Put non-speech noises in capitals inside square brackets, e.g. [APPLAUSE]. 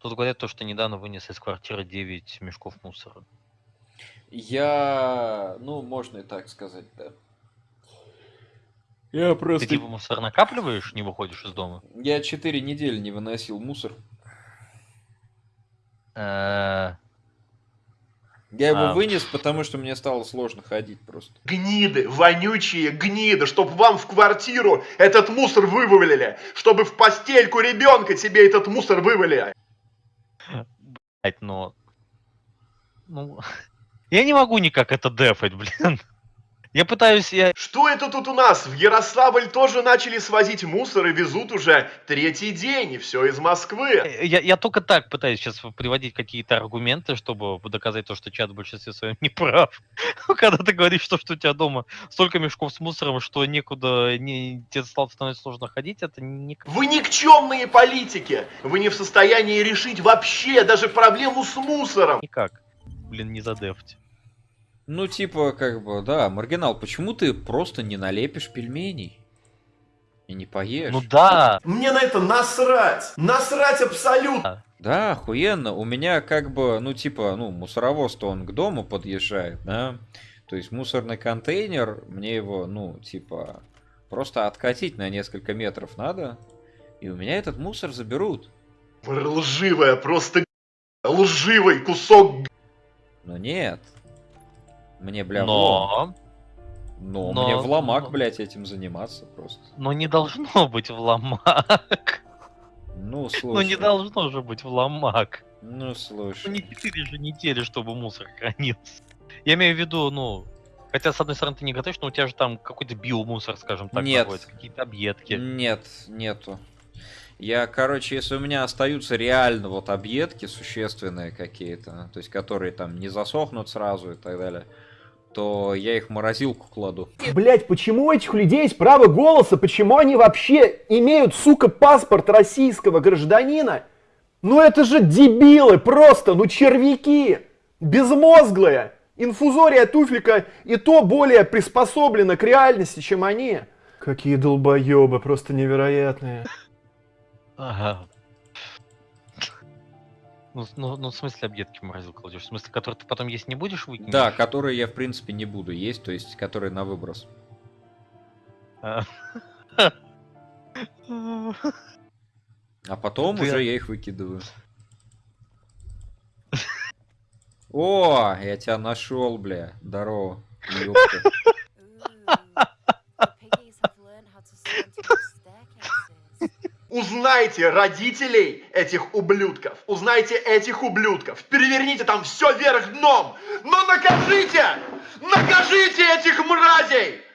Тут говорят то, что недавно вынес из квартиры 9 мешков мусора. Я... Ну, можно и так сказать, да. Я Ты просто... типа мусор накапливаешь, не выходишь из дома? Я четыре недели не выносил мусор. Э, Я его А. вынес, потому что мне стало сложно ходить просто. Гниды, вонючие гниды, чтоб вам в квартиру этот мусор вывалили, чтобы в постельку ребенка тебе этот мусор вывалили. Блять, но... Ну... [LAUGHS] Я не могу никак это дефать, блин. Я пытаюсь, я... Что это тут у нас? В Ярославль тоже начали свозить мусор и везут уже третий день, и все из Москвы. Я, я только так пытаюсь сейчас приводить какие-то аргументы, чтобы доказать то, что чат в большинстве своем не прав. [LAUGHS] Когда ты говоришь, что, что у тебя дома столько мешков с мусором, что некуда, не, тебе стало становится сложно ходить, это не... Вы никчемные политики. Вы не в состоянии решить вообще даже проблему с мусором. Никак. Блин, не задефать. Ну, типа, как бы, да, маргинал, почему ты просто не налепишь пельменей? И не поешь? Ну да, Мне на это насрать. Насрать абсолютно. Да, охуенно. У меня как бы, ну, типа, ну, мусоровоз-то он к дому подъезжает, да? То есть мусорный контейнер, мне его, ну, типа, просто откатить на несколько метров надо, и у меня этот мусор заберут. Вы лживая, просто лживый кусок Но нет. Мне, бля, но... Но, но- мне в ломак, но- блядь, этим заниматься просто. Но не должно быть в ломак. [LAUGHS] Ну, слушай. Ну не должно же быть в ломак. Ну, Ну слушай. не 4 же недели, чтобы мусор хранился. Я имею в виду, ну... Хотя, с одной стороны, ты не готовишь, но у тебя же там какой-то биомусор, скажем так, Нет. какие-то объедки. Нет, нету. Я, короче, если у меня остаются реально вот объедки существенные какие-то, то есть которые там не засохнут сразу и так далее, то я их в морозилку кладу. Блять, почему у этих людей есть право голоса? Почему они вообще имеют, сука, паспорт российского гражданина? Ну это же дебилы просто, ну червяки, безмозглые. Инфузория туфлика и то более приспособлена к реальности, чем они. Какие долбоебы, просто невероятные. Ага. Ну, ну, ну, в смысле объедки в морозилку кладешь? В смысле, которые ты потом есть не будешь выкинешь? Да, которые я, в принципе, не буду есть, то есть которые на выброс. А. А потом Ты- уже я их выкидываю. О, я тебя нашел, бля. Здорово. ёпта. Узнайте родителей этих ублюдков. Узнайте этих ублюдков. Переверните там все вверх дном. Но накажите! Накажите этих мразей!